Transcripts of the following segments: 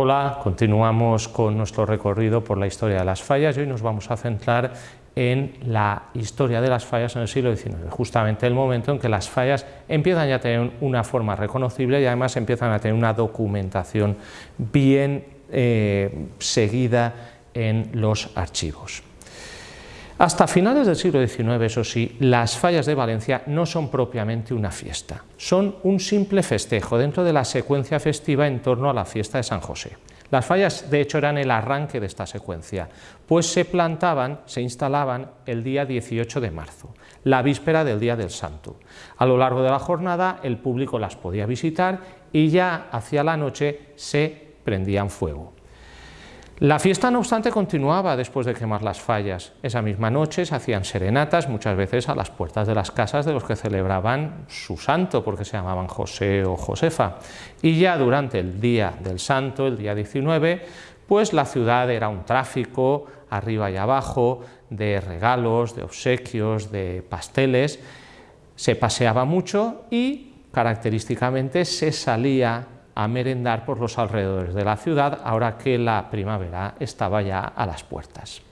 Hola, continuamos con nuestro recorrido por la historia de las fallas y hoy nos vamos a centrar en la historia de las fallas en el siglo XIX, justamente el momento en que las fallas empiezan ya a tener una forma reconocible y además empiezan a tener una documentación bien eh, seguida en los archivos. Hasta finales del siglo XIX, eso sí, las fallas de Valencia no son propiamente una fiesta, son un simple festejo dentro de la secuencia festiva en torno a la fiesta de San José. Las fallas, de hecho, eran el arranque de esta secuencia, pues se plantaban, se instalaban el día 18 de marzo, la víspera del Día del Santo. A lo largo de la jornada el público las podía visitar y ya hacia la noche se prendían fuego. La fiesta, no obstante, continuaba después de quemar las fallas. Esa misma noche se hacían serenatas, muchas veces a las puertas de las casas de los que celebraban su santo, porque se llamaban José o Josefa. Y ya durante el día del santo, el día 19, pues la ciudad era un tráfico, arriba y abajo, de regalos, de obsequios, de pasteles, se paseaba mucho y característicamente se salía a merendar por los alrededores de la ciudad, ahora que la primavera estaba ya a las puertas.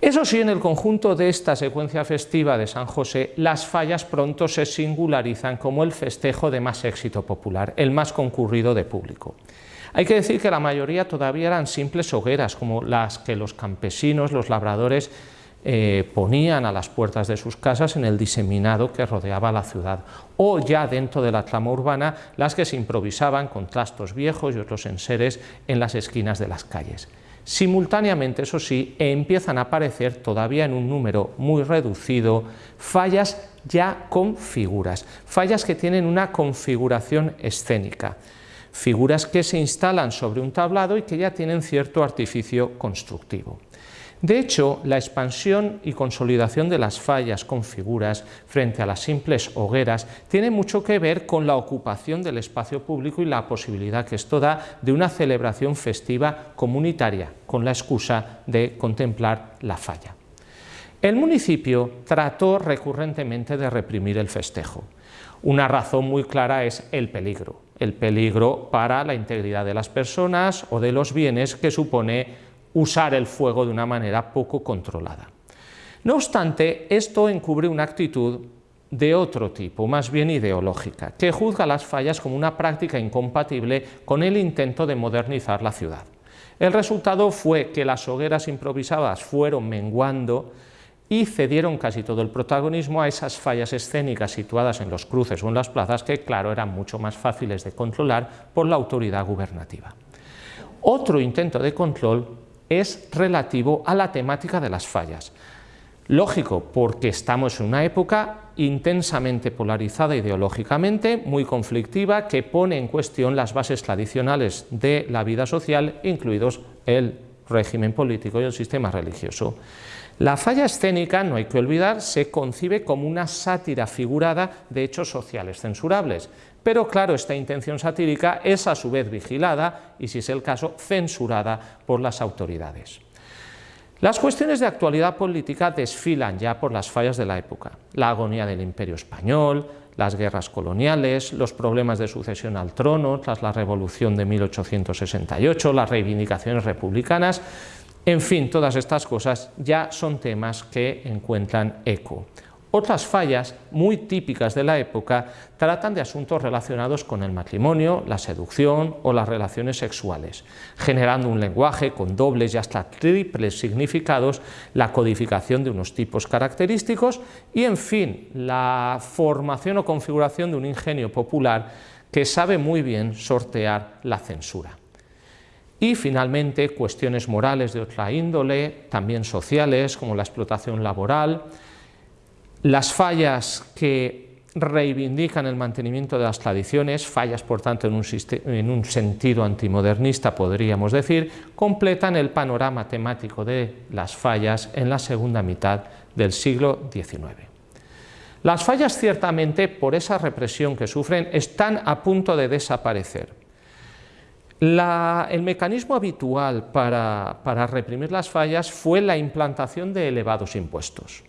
Eso sí, en el conjunto de esta secuencia festiva de San José, las fallas pronto se singularizan como el festejo de más éxito popular, el más concurrido de público. Hay que decir que la mayoría todavía eran simples hogueras, como las que los campesinos, los labradores, eh, ponían a las puertas de sus casas en el diseminado que rodeaba la ciudad, o ya dentro de la trama urbana las que se improvisaban con trastos viejos y otros enseres en las esquinas de las calles. Simultáneamente, eso sí, empiezan a aparecer todavía en un número muy reducido fallas ya con figuras, fallas que tienen una configuración escénica, figuras que se instalan sobre un tablado y que ya tienen cierto artificio constructivo. De hecho, la expansión y consolidación de las fallas con figuras frente a las simples hogueras tiene mucho que ver con la ocupación del espacio público y la posibilidad que esto da de una celebración festiva comunitaria, con la excusa de contemplar la falla. El municipio trató recurrentemente de reprimir el festejo. Una razón muy clara es el peligro, el peligro para la integridad de las personas o de los bienes que supone usar el fuego de una manera poco controlada. No obstante, esto encubre una actitud de otro tipo, más bien ideológica, que juzga las fallas como una práctica incompatible con el intento de modernizar la ciudad. El resultado fue que las hogueras improvisadas fueron menguando y cedieron casi todo el protagonismo a esas fallas escénicas situadas en los cruces o en las plazas que, claro, eran mucho más fáciles de controlar por la autoridad gubernativa. Otro intento de control es relativo a la temática de las fallas. Lógico, porque estamos en una época intensamente polarizada ideológicamente, muy conflictiva, que pone en cuestión las bases tradicionales de la vida social, incluidos el régimen político y el sistema religioso. La falla escénica, no hay que olvidar, se concibe como una sátira figurada de hechos sociales censurables, pero claro, esta intención satírica es a su vez vigilada y, si es el caso, censurada por las autoridades. Las cuestiones de actualidad política desfilan ya por las fallas de la época. La agonía del imperio español, las guerras coloniales, los problemas de sucesión al trono tras la revolución de 1868, las reivindicaciones republicanas, en fin, todas estas cosas ya son temas que encuentran eco. Otras fallas, muy típicas de la época, tratan de asuntos relacionados con el matrimonio, la seducción o las relaciones sexuales, generando un lenguaje con dobles y hasta triples significados, la codificación de unos tipos característicos y, en fin, la formación o configuración de un ingenio popular que sabe muy bien sortear la censura. Y finalmente, cuestiones morales de otra índole, también sociales, como la explotación laboral, las fallas que reivindican el mantenimiento de las tradiciones, fallas por tanto en un, sentido antimodernista podríamos decir, completan el panorama temático de las fallas en la segunda mitad del siglo XIX. Las fallas ciertamente, por esa represión que sufren, están a punto de desaparecer. el mecanismo habitual para reprimir las fallas fue la implantación de elevados impuestos.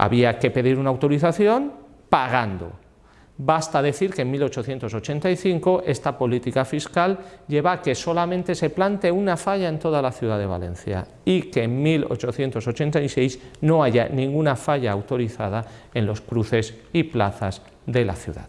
Había que pedir una autorización pagando. Basta decir que en 1885 esta política fiscal lleva a que solamente se plante una falla en toda la ciudad de Valencia y que en 1886 no haya ninguna falla autorizada en los cruces y plazas de la ciudad.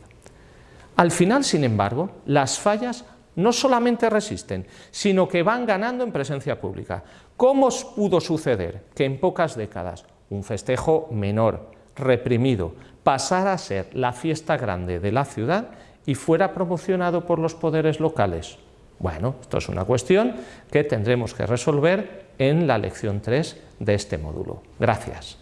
Al final, sin embargo, las fallas no solamente resisten, sino que van ganando en presencia pública. ¿Cómo pudo suceder que en pocas décadas un festejo menor, reprimido, pasara a ser la fiesta grande de la ciudad y fuera promocionado por los poderes locales? Bueno, esto es una cuestión que tendremos que resolver en la lección 3 de este módulo. Gracias.